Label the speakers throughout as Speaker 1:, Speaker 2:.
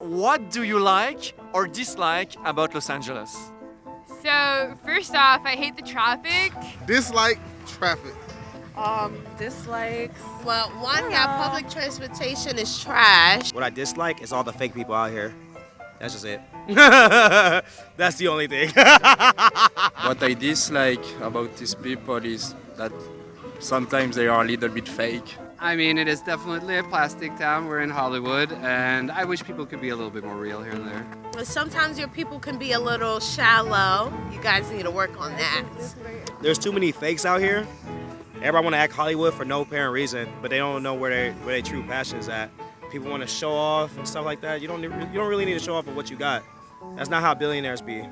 Speaker 1: What do you like or dislike about Los Angeles?
Speaker 2: So, first off, I hate the traffic.
Speaker 3: Dislike traffic.
Speaker 4: Um, dislikes.
Speaker 5: Well, one, yeah, public transportation is trash.
Speaker 6: What I dislike is all the fake people out here. That's just it. That's the only thing.
Speaker 7: What I dislike about these people is that sometimes they are a little bit fake.
Speaker 8: I mean, it is definitely a plastic town. We're in Hollywood, and I wish people could be a little bit more real here and there.
Speaker 5: Sometimes your people can be a little shallow. You guys need to work on that.
Speaker 6: There's too many fakes out here. Everybody want to act Hollywood for no apparent reason, but they don't know where they where their true passion is at. People want to show off and stuff like that. You don't you don't really need to show off of what you got. That's not how billionaires be.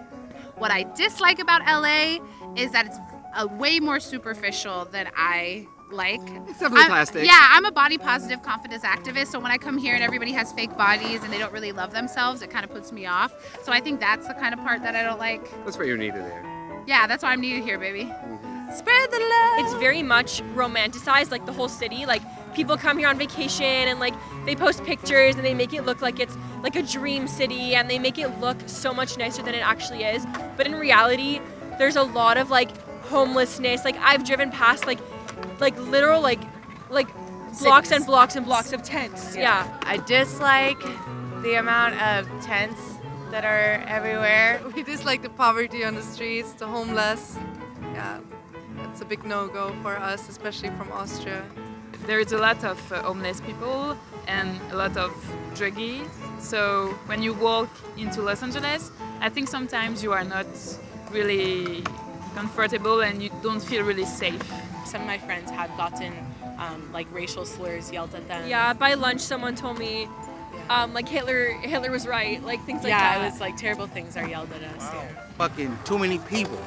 Speaker 9: What I dislike about LA is that it's a way more superficial than I like.
Speaker 8: It's definitely
Speaker 9: I'm-
Speaker 8: plastic.
Speaker 9: Yeah, I'm a body positive confidence activist, so when I come here and everybody has fake bodies and they don't really love themselves, it kind of puts me off. So I think that's the kind of part that I don't like.
Speaker 8: That's what you're needed there.
Speaker 9: Yeah, that's why I'm needed here, baby. Mm-hmm. Spread the love.
Speaker 10: it's very much romanticized like the whole city like people come here on vacation and like they post pictures and they make it look like it's like a dream city and they make it look so much nicer than it actually is but in reality there's a lot of like homelessness like i've driven past like like literal like like blocks and blocks and blocks of tents yeah.
Speaker 4: I dislike the amount of tents that are everywhere.
Speaker 11: We dislike the poverty on the streets, the homeless. Yeah, that's a big no-go for us, especially from Austria.
Speaker 2: There is a lot of uh, homeless people and a lot of druggies. So, when you walk into Los Angeles, I think sometimes you are not really comfortable and you don't feel really safe.
Speaker 4: Some of my friends have gotten um, like racial slurs yelled at them.
Speaker 10: yeah by lunch someone told me um, like hitler hitler was right like things like
Speaker 4: yeah,
Speaker 10: that
Speaker 4: it was like terrible things are yelled at us here.
Speaker 12: Fucking too many people.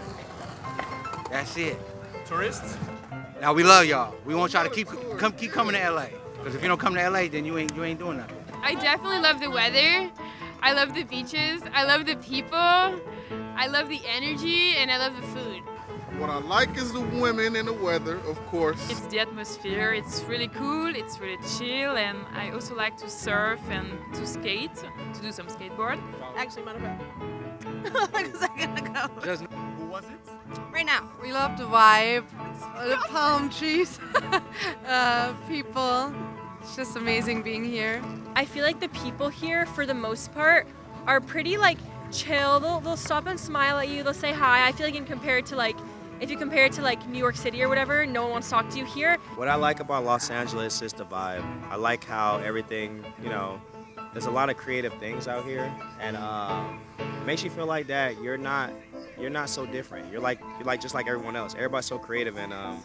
Speaker 12: That's it.
Speaker 1: Tourists?
Speaker 12: Now we love y'all. We want y'all to keep come keep coming to LA. Cause if you don't come to LA, then you ain't you ain't doing nothing.
Speaker 2: I definitely love the weather. I love the beaches. I love the people. I love the energy and I love the food.
Speaker 3: What I like is the women and the weather, of course.
Speaker 2: It's the atmosphere. It's really cool. It's really chill, and I also like to surf and to skate, to do some skateboard.
Speaker 5: Actually, matter of fact, like a second ago.
Speaker 8: Just
Speaker 1: Who was it?
Speaker 5: Right now.
Speaker 11: We love the vibe, the palm trees, uh, people. It's just amazing being here.
Speaker 10: I feel like the people here, for the most part, are pretty like chill. They'll, they'll stop and smile at you. They'll say hi. I feel like in compared to like, if you compare it to like New York City or whatever, no one wants to talk to you here.
Speaker 6: What I like about Los Angeles is the vibe. I like how everything, you know, there's a lot of creative things out here, and um, it makes you feel like that you're not, you're not so different. You're like, you're like just like everyone else. Everybody's so creative, and um,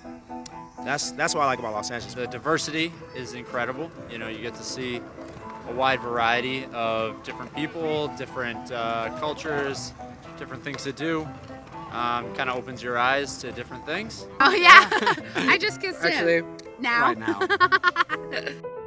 Speaker 6: that's that's what I like about Los Angeles.
Speaker 7: The diversity is incredible. You know, you get to see a wide variety of different people, different uh, cultures, different things to do. Um, kind of opens your eyes to different things.
Speaker 9: Oh yeah, I just kissed him.
Speaker 8: actually,
Speaker 9: now.
Speaker 8: right now.